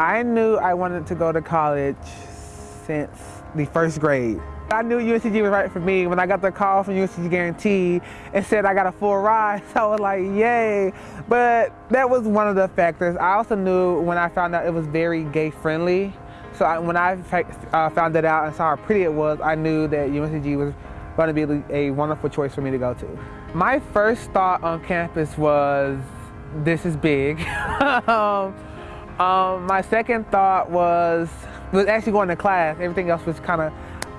I knew I wanted to go to college since the first grade. I knew UNCG was right for me. When I got the call from UNCG Guarantee and said I got a full ride, so I was like, yay. But that was one of the factors. I also knew when I found out it was very gay friendly. So I, when I uh, found that out and saw how pretty it was, I knew that UNCG was going to be a wonderful choice for me to go to. My first thought on campus was, this is big. um, um, my second thought was, was actually going to class. Everything else was kind of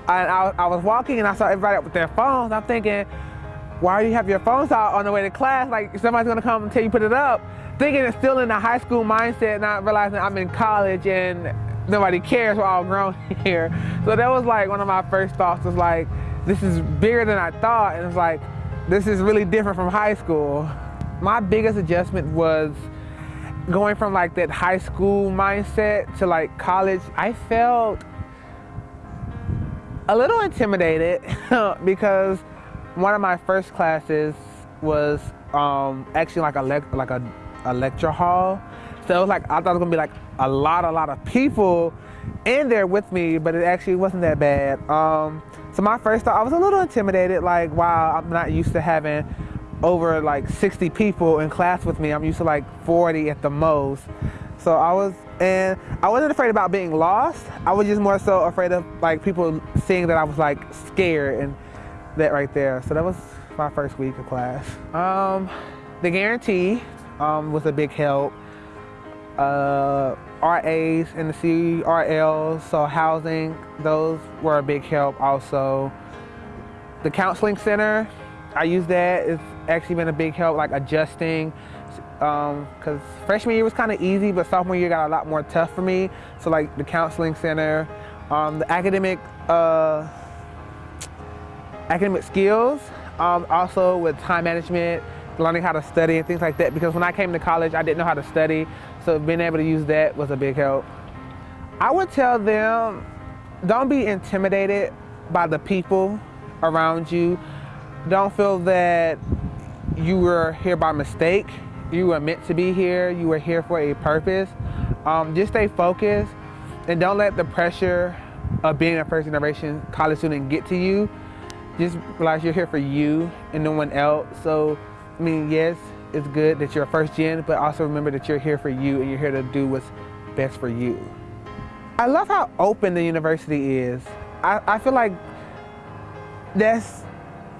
I, I, was walking and I saw everybody up with their phones. I'm thinking, why do you have your phones out on the way to class? Like somebody's gonna come tell you put it up. Thinking it's still in the high school mindset, not realizing I'm in college and nobody cares, we're all grown here. So that was like one of my first thoughts was like, this is bigger than I thought. And it's like, this is really different from high school. My biggest adjustment was going from like that high school mindset to like college. I felt a little intimidated because one of my first classes was um, actually like a like a, a lecture hall. So it was like I thought it was gonna be like a lot, a lot of people in there with me, but it actually wasn't that bad. Um, so my first thought, I was a little intimidated. Like, wow, I'm not used to having over like 60 people in class with me. I'm used to like 40 at the most. So I was, and I wasn't afraid about being lost. I was just more so afraid of like people seeing that I was like scared and that right there. So that was my first week of class. Um, the guarantee um, was a big help. Uh, RAs and the CRLs, so housing, those were a big help also. The counseling center, I use that. It's actually been a big help, like adjusting because um, freshman year was kind of easy, but sophomore year got a lot more tough for me. So like the counseling center, um, the academic uh, academic skills, um, also with time management, learning how to study and things like that. Because when I came to college, I didn't know how to study, so being able to use that was a big help. I would tell them, don't be intimidated by the people around you. Don't feel that you were here by mistake you were meant to be here. You were here for a purpose. Um, just stay focused and don't let the pressure of being a first generation college student get to you. Just realize you're here for you and no one else. So, I mean, yes, it's good that you're a first gen, but also remember that you're here for you and you're here to do what's best for you. I love how open the university is. I, I feel like that's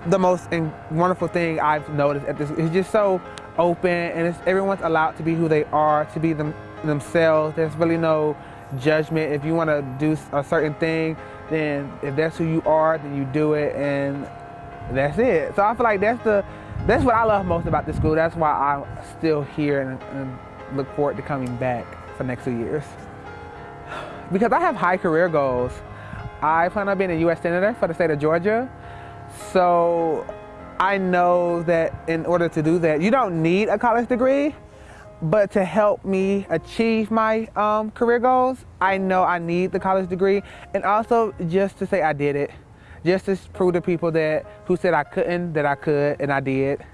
the most wonderful thing I've noticed at this. It's just so open and everyone's allowed to be who they are, to be them, themselves. There's really no judgment. If you want to do a certain thing, then if that's who you are, then you do it and that's it. So I feel like that's the that's what I love most about this school. That's why I'm still here and, and look forward to coming back for next two years. Because I have high career goals. I plan on being a U.S. Senator for the state of Georgia. So I know that in order to do that, you don't need a college degree, but to help me achieve my um, career goals, I know I need the college degree. And also just to say I did it. Just to prove to people that who said I couldn't, that I could, and I did.